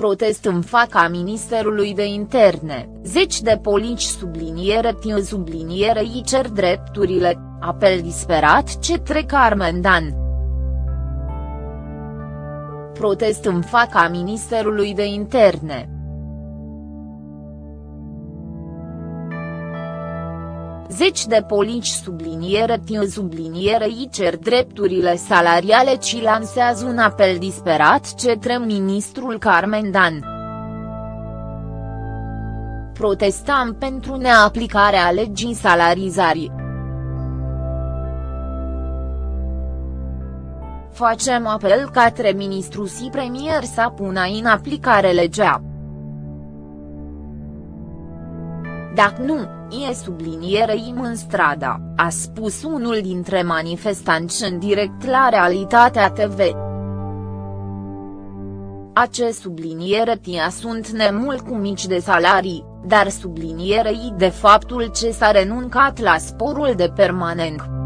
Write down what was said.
Protest în fața Ministerului de Interne, zeci de polici subliniere tiu subliniere îi cer drepturile, apel disperat cetre Carmen Dan. Protest în fața Ministerului de Interne. Zeci de polici subliniere tiu subliniere îi cer drepturile salariale ci lansează un apel disperat cetre ministrul Carmen Dan. Protestam pentru neaplicarea legii salarizării. Facem apel către ministru și premier să pună în aplicare legea. Dacă nu, e sublinierei în strada, a spus unul dintre manifestanți în direct la Realitatea TV. Acest subliniere tia sunt nemult cu mici de salarii, dar sublinierei de faptul ce s-a renuncat la sporul de permanent.